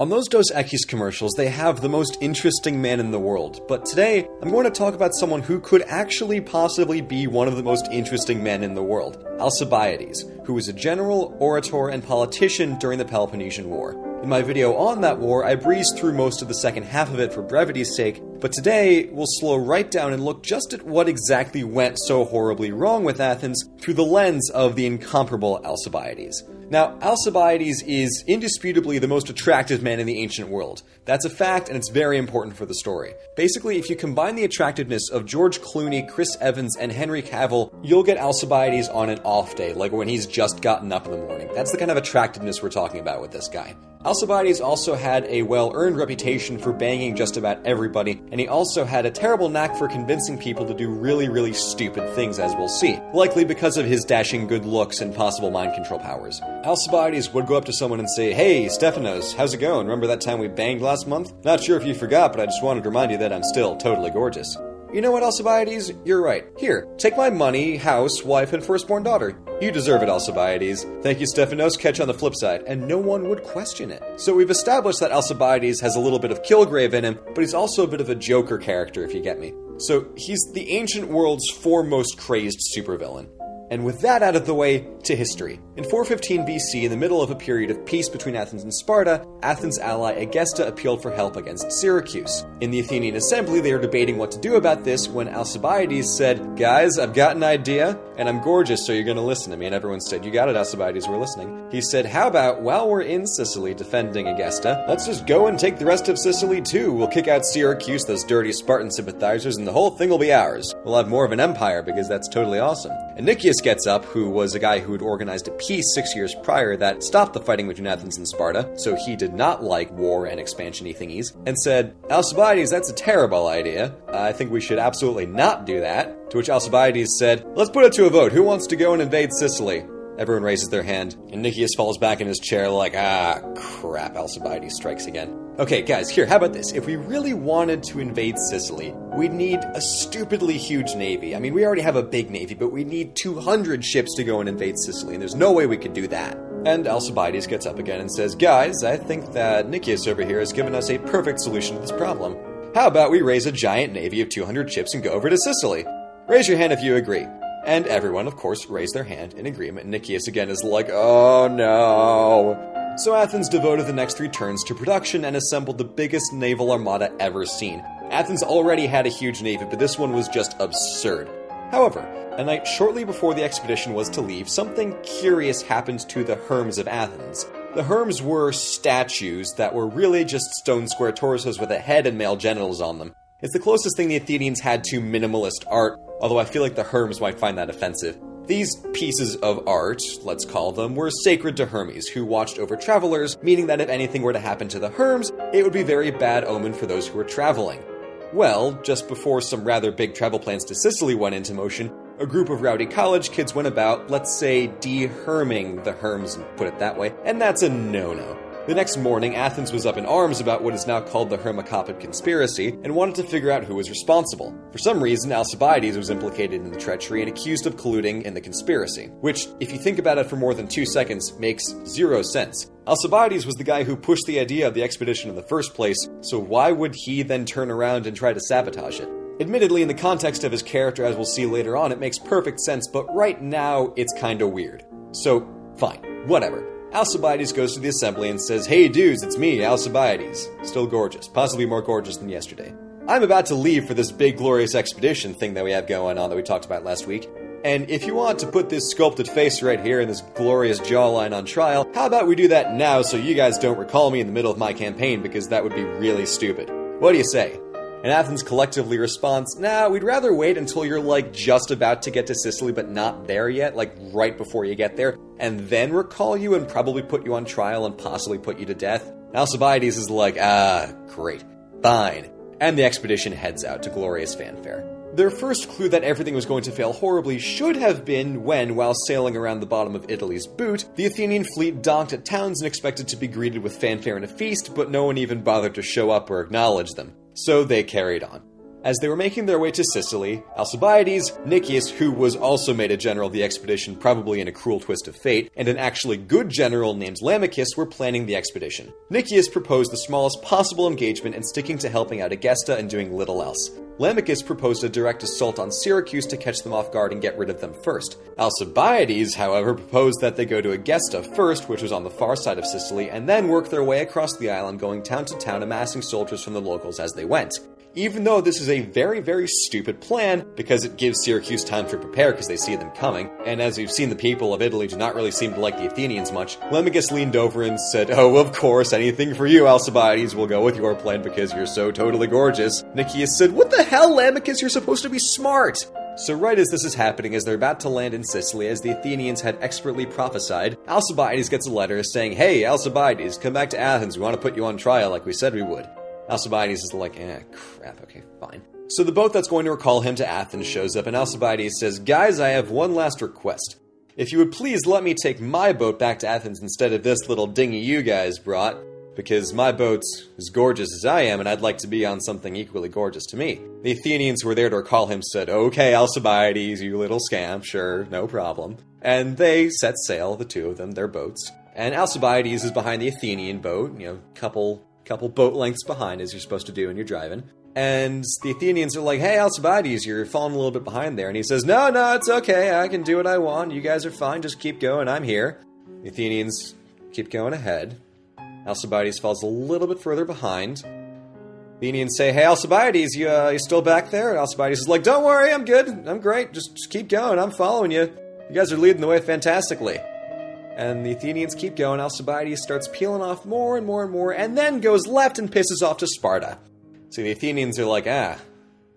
On those Dos Equis commercials, they have the most interesting man in the world, but today I'm going to talk about someone who could actually possibly be one of the most interesting men in the world Alcibiades, who was a general, orator, and politician during the Peloponnesian War. In my video on that war, I breezed through most of the second half of it for brevity's sake, but today we'll slow right down and look just at what exactly went so horribly wrong with Athens through the lens of the incomparable Alcibiades. Now, Alcibiades is indisputably the most attractive man in the ancient world. That's a fact, and it's very important for the story. Basically, if you combine the attractiveness of George Clooney, Chris Evans, and Henry Cavill, you'll get Alcibiades on an off day, like when he's just gotten up in the morning. That's the kind of attractiveness we're talking about with this guy. Alcibiades also had a well earned reputation for banging just about everybody, and he also had a terrible knack for convincing people to do really, really stupid things, as we'll see, likely because of his dashing good looks and possible mind control powers. Alcibiades would go up to someone and say, Hey, Stephanos, how's it going? Remember that time we banged last month? Not sure if you forgot, but I just wanted to remind you that I'm still totally gorgeous. You know what, Alcibiades? You're right. Here, take my money, house, wife, and firstborn daughter. You deserve it, Alcibiades. Thank you, Stephanos. Catch on the flip side, and no one would question it. So we've established that Alcibiades has a little bit of Kilgrave in him, but he's also a bit of a Joker character, if you get me. So he's the ancient world's foremost crazed supervillain. And with that out of the way, to history. In 415 BC, in the middle of a period of peace between Athens and Sparta, Athens' ally Egesta appealed for help against Syracuse. In the Athenian assembly, they were debating what to do about this when Alcibiades said, Guys, I've got an idea, and I'm gorgeous, so you're gonna listen to me. And everyone said, You got it, Alcibiades, we're listening. He said, How about while we're in Sicily defending Egesta, let's just go and take the rest of Sicily too. We'll kick out Syracuse, those dirty Spartan sympathizers, and the whole thing will be ours. We'll have more of an empire because that's totally awesome. And Nicias gets up, who was a guy who had organized a peace six years prior that stopped the fighting between Athens and Sparta, so he did not like war and expansion thingies, and said, Alcibiades, that's a terrible idea. I think we should absolutely not do that. To which Alcibiades said, Let's put it to a vote. Who wants to go and invade Sicily? Everyone raises their hand, and Nicias falls back in his chair like, ah, crap, Alcibiades strikes again. Okay, guys, here, how about this? If we really wanted to invade Sicily, we'd need a stupidly huge navy. I mean, we already have a big navy, but we need 200 ships to go and invade Sicily, and there's no way we could do that. And Alcibiades gets up again and says, Guys, I think that Nicias over here has given us a perfect solution to this problem. How about we raise a giant navy of 200 ships and go over to Sicily? Raise your hand if you agree. And everyone, of course, raised their hand in agreement. Nicias again is like, oh no. So Athens devoted the next three turns to production and assembled the biggest naval armada ever seen. Athens already had a huge navy, but this one was just absurd. However, a night shortly before the expedition was to leave, something curious happened to the Herms of Athens. The Herms were statues that were really just stone square torsos with a head and male genitals on them. It's the closest thing the Athenians had to minimalist art, although I feel like the Herms might find that offensive. These pieces of art, let's call them, were sacred to Hermes, who watched over travelers, meaning that if anything were to happen to the Herms, it would be very bad omen for those who were traveling. Well, just before some rather big travel plans to Sicily went into motion, a group of rowdy college kids went about, let's say, de-herming the Herms, put it that way, and that's a no-no. The next morning, Athens was up in arms about what is now called the Hermocopid conspiracy and wanted to figure out who was responsible. For some reason, Alcibiades was implicated in the treachery and accused of colluding in the conspiracy, which, if you think about it for more than two seconds, makes zero sense. Alcibiades was the guy who pushed the idea of the expedition in the first place, so why would he then turn around and try to sabotage it? Admittedly, in the context of his character, as we'll see later on, it makes perfect sense, but right now, it's kinda weird. So, fine, whatever. Alcibiades goes to the assembly and says, Hey dudes, it's me, Alcibiades. Still gorgeous, possibly more gorgeous than yesterday. I'm about to leave for this big glorious expedition thing that we have going on that we talked about last week. And if you want to put this sculpted face right here and this glorious jawline on trial, how about we do that now so you guys don't recall me in the middle of my campaign because that would be really stupid. What do you say? And Athens collectively responds, nah, we'd rather wait until you're like just about to get to Sicily but not there yet, like right before you get there, and then recall you and probably put you on trial and possibly put you to death. Alcibiades is like, ah, great, fine. And the expedition heads out to glorious fanfare. Their first clue that everything was going to fail horribly should have been when, while sailing around the bottom of Italy's boot, the Athenian fleet docked at towns and expected to be greeted with fanfare and a feast, but no one even bothered to show up or acknowledge them so they carried on. As they were making their way to Sicily, Alcibiades, Nicias, who was also made a general of the expedition, probably in a cruel twist of fate, and an actually good general named Lamachus were planning the expedition. Nicias proposed the smallest possible engagement and sticking to helping out Egesta and doing little else. Lamachus proposed a direct assault on Syracuse to catch them off guard and get rid of them first. Alcibiades, however, proposed that they go to Egesta first, which was on the far side of Sicily, and then work their way across the island, going town to town, amassing soldiers from the locals as they went even though this is a very, very stupid plan because it gives Syracuse time to prepare because they see them coming. And as we've seen, the people of Italy do not really seem to like the Athenians much. Lamachus leaned over and said, Oh, of course, anything for you, Alcibiades. We'll go with your plan because you're so totally gorgeous. Nicias said, What the hell, Lamachus? You're supposed to be smart. So, right as this is happening, as they're about to land in Sicily, as the Athenians had expertly prophesied, Alcibiades gets a letter saying, Hey, Alcibiades, come back to Athens. We want to put you on trial like we said we would. Alcibiades is like, eh, crap, okay, fine. So the boat that's going to recall him to Athens shows up, and Alcibiades says, Guys, I have one last request. If you would please let me take my boat back to Athens instead of this little dinghy you guys brought, because my boat's as gorgeous as I am, and I'd like to be on something equally gorgeous to me. The Athenians who were there to recall him said, Okay, Alcibiades, you little scamp, sure, no problem. And they set sail, the two of them, their boats. And Alcibiades is behind the Athenian boat, you know, couple couple boat lengths behind, as you're supposed to do when you're driving. And the Athenians are like, hey, Alcibiades, you're falling a little bit behind there. And he says, no, no, it's okay. I can do what I want. You guys are fine. Just keep going. I'm here. The Athenians keep going ahead. Alcibiades falls a little bit further behind. The Athenians say, hey, Alcibiades, you, uh, you still back there? And Alcibiades is like, don't worry, I'm good. I'm great. Just, just keep going. I'm following you. You guys are leading the way fantastically. And the Athenians keep going. Alcibiades starts peeling off more and more and more, and then goes left and pisses off to Sparta. So the Athenians are like, ah,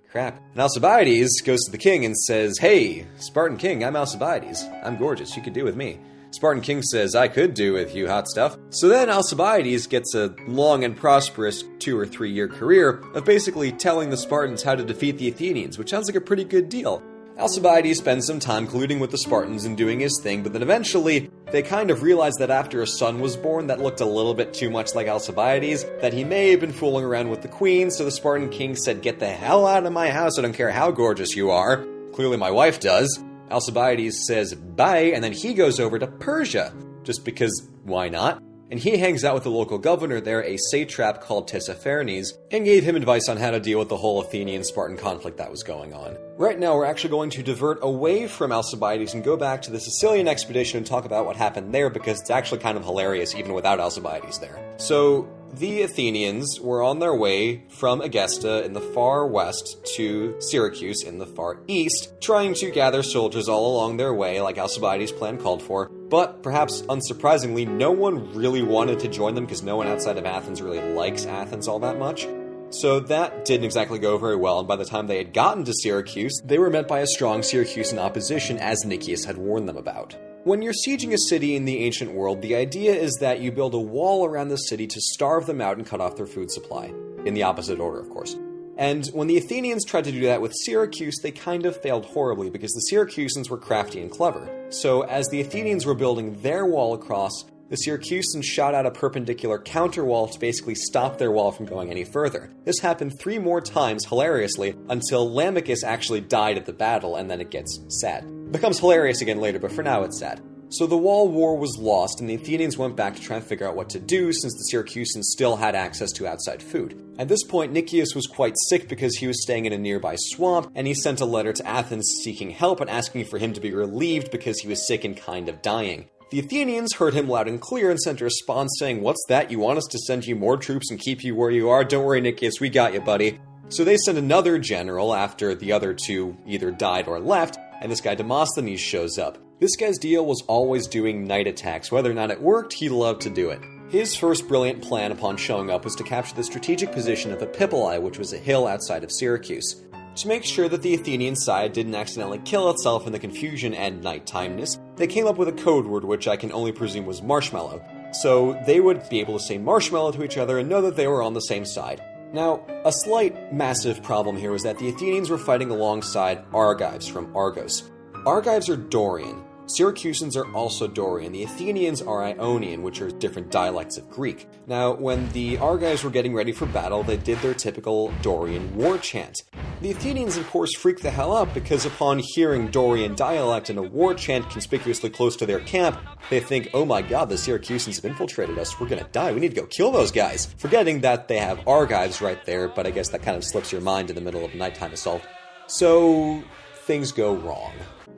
crap. And Alcibiades goes to the king and says, Hey, Spartan king, I'm Alcibiades. I'm gorgeous. You could do with me. Spartan king says, I could do with you, hot stuff. So then Alcibiades gets a long and prosperous two or three year career of basically telling the Spartans how to defeat the Athenians, which sounds like a pretty good deal. Alcibiades spends some time colluding with the Spartans and doing his thing, but then eventually they kind of realize that after a son was born that looked a little bit too much like Alcibiades, that he may have been fooling around with the queen, so the Spartan king said, Get the hell out of my house, I don't care how gorgeous you are. Clearly my wife does. Alcibiades says bye, and then he goes over to Persia, just because why not? And he hangs out with the local governor there, a satrap called Tissaphernes, and gave him advice on how to deal with the whole Athenian Spartan conflict that was going on. Right now, we're actually going to divert away from Alcibiades and go back to the Sicilian expedition and talk about what happened there because it's actually kind of hilarious even without Alcibiades there. So, the Athenians were on their way from Egesta in the far west to Syracuse in the far east, trying to gather soldiers all along their way, like Alcibiades' plan called for. But perhaps unsurprisingly, no one really wanted to join them because no one outside of Athens really likes Athens all that much. So that didn't exactly go very well, and by the time they had gotten to Syracuse, they were met by a strong Syracusan opposition, as Nicias had warned them about. When you're sieging a city in the ancient world, the idea is that you build a wall around the city to starve them out and cut off their food supply. In the opposite order, of course. And when the Athenians tried to do that with Syracuse, they kind of failed horribly because the Syracusans were crafty and clever. So, as the Athenians were building their wall across, the Syracusans shot out a perpendicular counterwall to basically stop their wall from going any further. This happened three more times, hilariously, until Lamachus actually died at the battle, and then it gets sad. Becomes hilarious again later, but for now it's sad. So the wall war was lost, and the Athenians went back to try and figure out what to do since the Syracusans still had access to outside food. At this point, Nicias was quite sick because he was staying in a nearby swamp, and he sent a letter to Athens seeking help and asking for him to be relieved because he was sick and kind of dying. The Athenians heard him loud and clear and sent a response saying, What's that? You want us to send you more troops and keep you where you are? Don't worry, Nicias, we got you, buddy. So they sent another general after the other two either died or left, and this guy Demosthenes shows up. This guy's deal was always doing night attacks. Whether or not it worked, he loved to do it. His first brilliant plan upon showing up was to capture the strategic position of Epipolae, which was a hill outside of Syracuse. To make sure that the Athenian side didn't accidentally kill itself in the confusion and nighttimeness, they came up with a code word which I can only presume was marshmallow, so they would be able to say marshmallow to each other and know that they were on the same side. Now, a slight, massive problem here was that the Athenians were fighting alongside Argives from Argos. Argives are Dorian, Syracusans are also Dorian. The Athenians are Ionian, which are different dialects of Greek. Now, when the Argives were getting ready for battle, they did their typical Dorian war chant. The Athenians, of course, freaked the hell out because upon hearing Dorian dialect and a war chant conspicuously close to their camp, they think, oh my god, the Syracusans have infiltrated us, we're gonna die, we need to go kill those guys. Forgetting that they have Argives right there, but I guess that kind of slips your mind in the middle of a nighttime assault. So, things go wrong.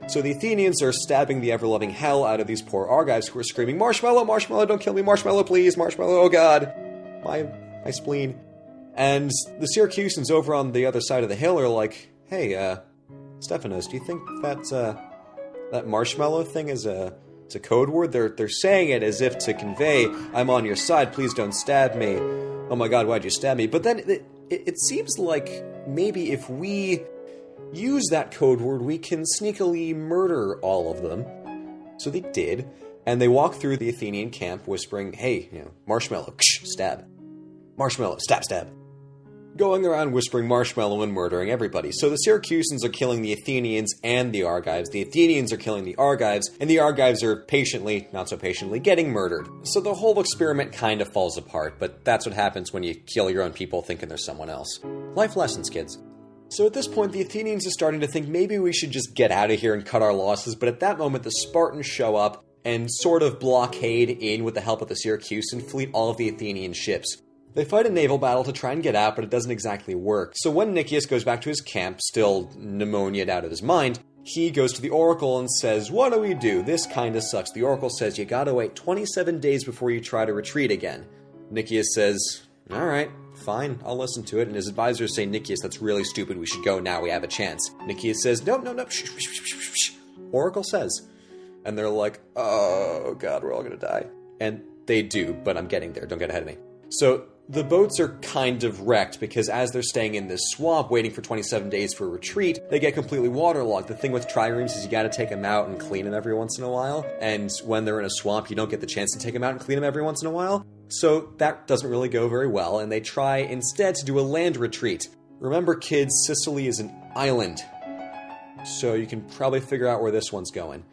So the Athenians are stabbing the ever loving hell out of these poor Argives who are screaming, Marshmallow, Marshmallow, don't kill me, Marshmallow, please, Marshmallow, oh god, my, my spleen. And the Syracusans over on the other side of the hill are like, hey, uh, Stephanos, do you think that, uh, that marshmallow thing is a, is a code word? They're, they're saying it as if to convey, I'm on your side, please don't stab me. Oh my god, why'd you stab me? But then it, it, it seems like maybe if we use that code word, we can sneakily murder all of them. So they did, and they walked through the Athenian camp whispering, hey, you know, marshmallow, ksh, stab. Marshmallow, stab, stab. Going around whispering marshmallow and murdering everybody. So the Syracusans are killing the Athenians and the Argives. The Athenians are killing the Argives, and the Argives are patiently, not so patiently, getting murdered. So the whole experiment kind of falls apart, but that's what happens when you kill your own people thinking they're someone else. Life lessons, kids. So at this point, the Athenians are starting to think maybe we should just get out of here and cut our losses, but at that moment, the Spartans show up and sort of blockade in with the help of the Syracusan fleet all of the Athenian ships. They fight a naval battle to try and get out, but it doesn't exactly work. So when Nicias goes back to his camp, still pneumoniaed out of his mind, he goes to the Oracle and says, What do we do? This kinda sucks. The Oracle says, You gotta wait 27 days before you try to retreat again. Nicias says, Alright, fine, I'll listen to it. And his advisors say, Nicias, that's really stupid. We should go now. We have a chance. Nicias says, Nope, no, nope. Shh, shh, shh. Oracle says. And they're like, Oh, God, we're all gonna die. And they do, but I'm getting there. Don't get ahead of me. So the boats are kind of wrecked because as they're staying in this swamp waiting for 27 days for a retreat, they get completely waterlogged. The thing with triremes is you gotta take them out and clean them every once in a while, and when they're in a swamp, you don't get the chance to take them out and clean them every once in a while. So that doesn't really go very well, and they try instead to do a land retreat. Remember, kids, Sicily is an island, so you can probably figure out where this one's going.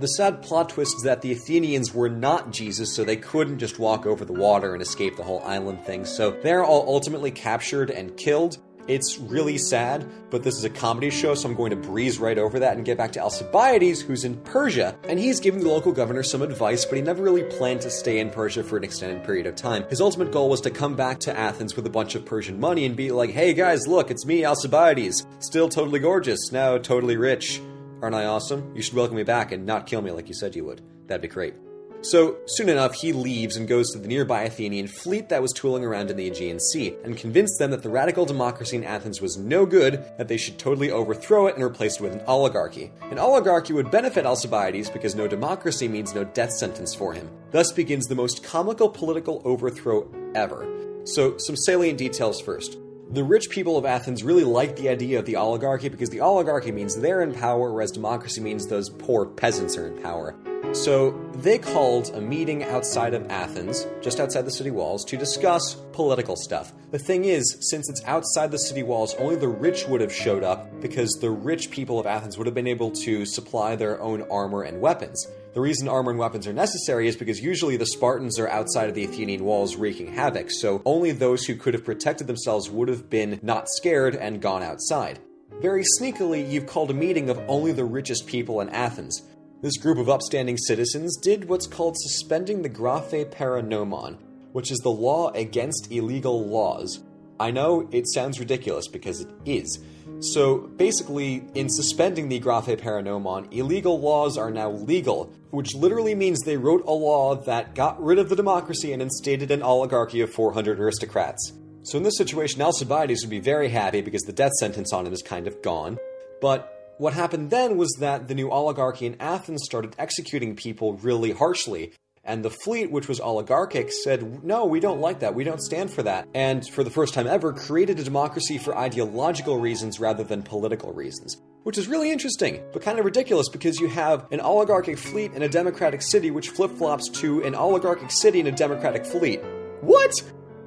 The sad plot twist is that the Athenians were not Jesus, so they couldn't just walk over the water and escape the whole island thing, so they're all ultimately captured and killed. It's really sad, but this is a comedy show, so I'm going to breeze right over that and get back to Alcibiades, who's in Persia, and he's giving the local governor some advice, but he never really planned to stay in Persia for an extended period of time. His ultimate goal was to come back to Athens with a bunch of Persian money and be like, hey guys, look, it's me, Alcibiades. Still totally gorgeous, now totally rich. Aren't I awesome? You should welcome me back and not kill me like you said you would. That'd be great. So, soon enough, he leaves and goes to the nearby Athenian fleet that was tooling around in the Aegean Sea, and convinced them that the radical democracy in Athens was no good, that they should totally overthrow it and replace it with an oligarchy. An oligarchy would benefit Alcibiades because no democracy means no death sentence for him. Thus begins the most comical political overthrow ever. So, some salient details first. The rich people of Athens really liked the idea of the oligarchy because the oligarchy means they're in power, whereas democracy means those poor peasants are in power. So they called a meeting outside of Athens, just outside the city walls, to discuss political stuff. The thing is, since it's outside the city walls, only the rich would have showed up because the rich people of Athens would have been able to supply their own armor and weapons. The reason armor and weapons are necessary is because usually the Spartans are outside of the Athenian walls wreaking havoc, so only those who could have protected themselves would have been not scared and gone outside. Very sneakily, you've called a meeting of only the richest people in Athens. This group of upstanding citizens did what's called suspending the graphe paranomon, which is the law against illegal laws. I know it sounds ridiculous because it is. So basically, in suspending the graphe paranomon, illegal laws are now legal, which literally means they wrote a law that got rid of the democracy and instated an oligarchy of 400 aristocrats. So in this situation, Alcibiades would be very happy because the death sentence on him is kind of gone. But what happened then was that the new oligarchy in Athens started executing people really harshly. And the fleet, which was oligarchic, said, no, we don't like that. We don't stand for that. And for the first time ever, created a democracy for ideological reasons rather than political reasons. Which is really interesting, but kind of ridiculous because you have an oligarchic fleet in a democratic city which flip flops to an oligarchic city in a democratic fleet. What?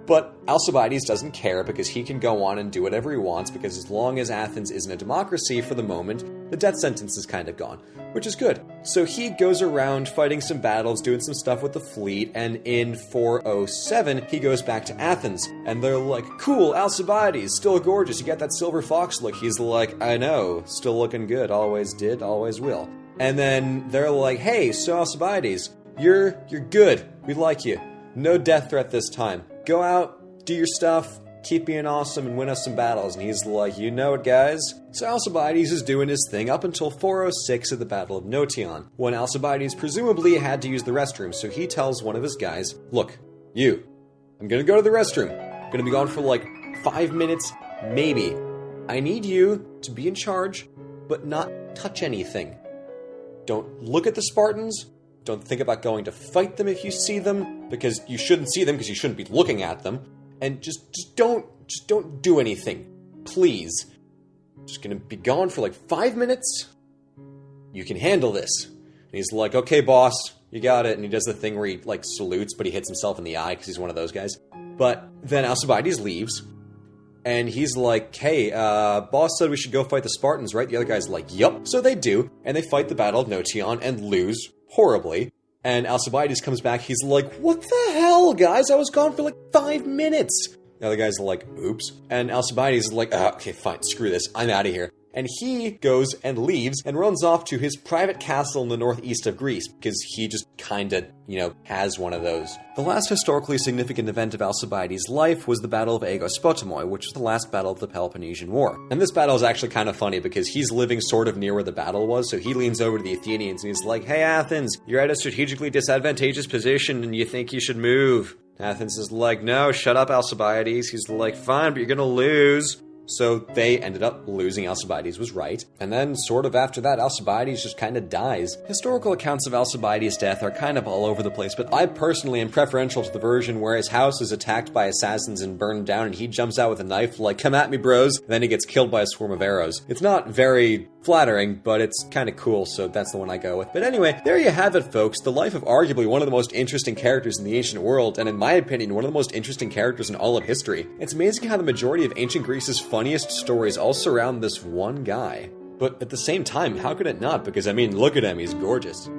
But Alcibiades doesn't care because he can go on and do whatever he wants because as long as Athens isn't a democracy for the moment, the death sentence is kind of gone, which is good. So he goes around fighting some battles, doing some stuff with the fleet, and in 407, he goes back to Athens. And they're like, cool, Alcibiades, still gorgeous, you got that silver fox look. He's like, I know, still looking good, always did, always will. And then they're like, hey, so Alcibiades, you're, you're good, we like you. No death threat this time go out, do your stuff, keep being awesome, and win us some battles. And he's like, you know it, guys. So Alcibiades is doing his thing up until 406 at the Battle of Notion, when Alcibiades presumably had to use the restroom. So he tells one of his guys, look, you, I'm gonna go to the restroom. I'm gonna be gone for like five minutes, maybe. I need you to be in charge, but not touch anything. Don't look at the Spartans, don't think about going to fight them if you see them, because you shouldn't see them because you shouldn't be looking at them. And just just don't just don't do anything. Please. just gonna be gone for like five minutes. You can handle this. And he's like, okay, boss, you got it. And he does the thing where he like salutes, but he hits himself in the eye because he's one of those guys. But then Alcibiades leaves, and he's like, hey, uh, boss said we should go fight the Spartans, right? The other guy's like, yup. So they do, and they fight the Battle of Notion and lose horribly. And Alcibiades comes back. He's like, What the hell, guys? I was gone for like five minutes. Now The other guy's like, Oops. And Alcibiades is like, oh, Okay, fine, screw this. I'm out of here and he goes and leaves and runs off to his private castle in the northeast of Greece because he just kinda, you know, has one of those. The last historically significant event of Alcibiades' life was the Battle of Aegospotami, which was the last battle of the Peloponnesian War. And this battle is actually kind of funny because he's living sort of near where the battle was, so he leans over to the Athenians and he's like, Hey Athens, you're at a strategically disadvantageous position and you think you should move. Athens is like, no, shut up, Alcibiades. He's like, fine, but you're gonna lose. So they ended up losing. Alcibiades was right. And then, sort of after that, Alcibiades just kind of dies. Historical accounts of Alcibiades' death are kind of all over the place, but I personally am preferential to the version where his house is attacked by assassins and burned down, and he jumps out with a knife, like, come at me, bros. Then he gets killed by a swarm of arrows. It's not very flattering, but it's kind of cool, so that's the one I go with. But anyway, there you have it, folks. The life of arguably one of the most interesting characters in the ancient world, and in my opinion, one of the most interesting characters in all of history. It's amazing how the majority of ancient Greece's funniest stories all surround this one guy. But at the same time, how could it not? Because I mean, look at him, he's gorgeous.